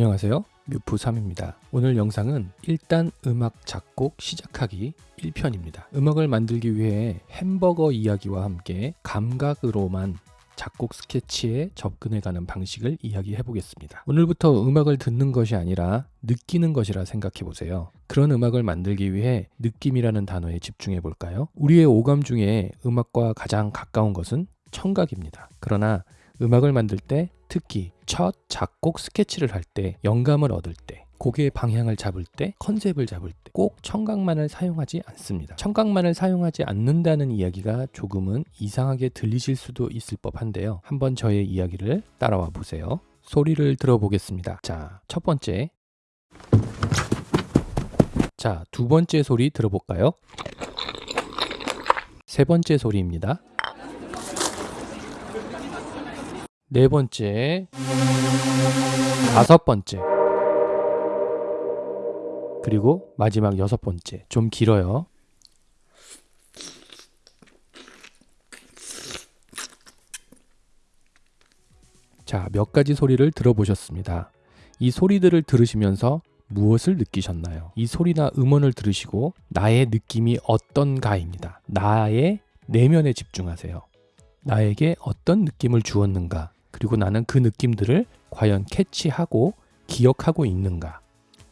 안녕하세요. 뮤프3입니다. 오늘 영상은 일단 음악 작곡 시작하기 1편입니다. 음악을 만들기 위해 햄버거 이야기와 함께 감각으로만 작곡 스케치에 접근해가는 방식을 이야기해 보겠습니다. 오늘부터 음악을 듣는 것이 아니라 느끼는 것이라 생각해 보세요. 그런 음악을 만들기 위해 느낌이라는 단어에 집중해 볼까요? 우리의 오감 중에 음악과 가장 가까운 것은 청각입니다. 그러나 음악을 만들 때 특히 첫 작곡 스케치를 할 때 영감을 얻을 때 곡의 방향을 잡을 때 컨셉을 잡을 때 꼭 청각만을 사용하지 않습니다. 청각만을 사용하지 않는다는 이야기가 조금은 이상하게 들리실 수도 있을 법한데요. 한번 저의 이야기를 따라와 보세요. 소리를 들어보겠습니다. 자 첫 번째. 자 두 번째 소리 들어볼까요? 세 번째 소리입니다 네 번째, 다섯 번째, 그리고 마지막 여섯 번째. 좀 길어요. 자, 몇 가지 소리를 들어보셨습니다. 이 소리들을 들으시면서 무엇을 느끼셨나요? 이 소리나 음원을 들으시고 나의 느낌이 어떤가입니다. 나의 내면에 집중하세요. 나에게 어떤 느낌을 주었는가? 그리고 나는 그 느낌들을 과연 캐치하고 기억하고 있는가?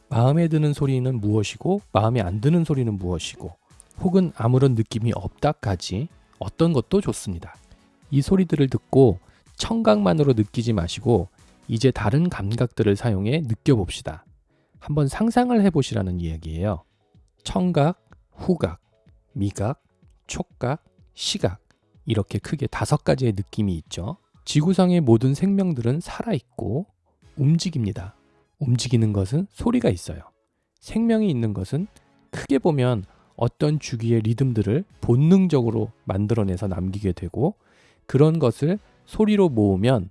마음에 드는 소리는 무엇이고 마음에 안 드는 소리는 무엇이고 혹은 아무런 느낌이 없다까지 어떤 것도 좋습니다. 이 소리들을 듣고 청각만으로 느끼지 마시고 이제 다른 감각들을 사용해 느껴봅시다. 한번 상상을 해보시라는 이야기예요. 청각, 후각, 미각, 촉각, 시각 이렇게 크게 다섯 가지의 느낌이 있죠. 지구상의 모든 생명들은 살아있고 움직입니다. 움직이는 것은 소리가 있어요. 생명이 있는 것은 크게 보면 어떤 주기의 리듬들을 본능적으로 만들어내서 남기게 되고 그런 것을 소리로 모으면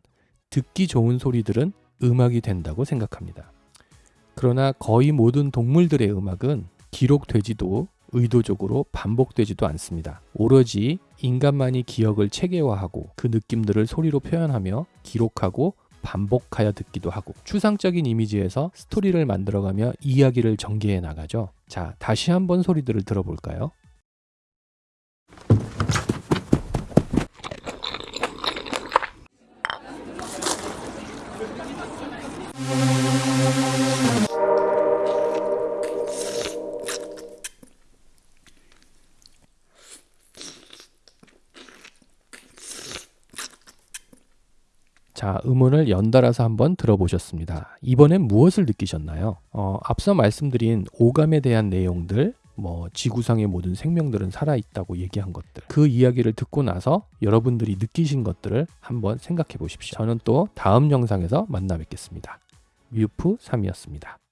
듣기 좋은 소리들은 음악이 된다고 생각합니다. 그러나 거의 모든 동물들의 음악은 기록되지도 의도적으로 반복되지도 않습니다. 오로지 인간만이 기억을 체계화하고 그 느낌들을 소리로 표현하며 기록하고 반복하여 듣기도 하고 추상적인 이미지에서 스토리를 만들어가며 이야기를 전개해 나가죠. 자, 다시 한번 소리들을 들어볼까요? 자, 음원을 연달아서 한번 들어보셨습니다. 이번엔 무엇을 느끼셨나요? 어, 앞서 말씀드린 오감에 대한 내용들, 뭐 지구상의 모든 생명들은 살아있다고 얘기한 것들 그 이야기를 듣고 나서 여러분들이 느끼신 것들을 한번 생각해 보십시오. 저는 또 다음 영상에서 만나 뵙겠습니다. 뮤프 3이었습니다.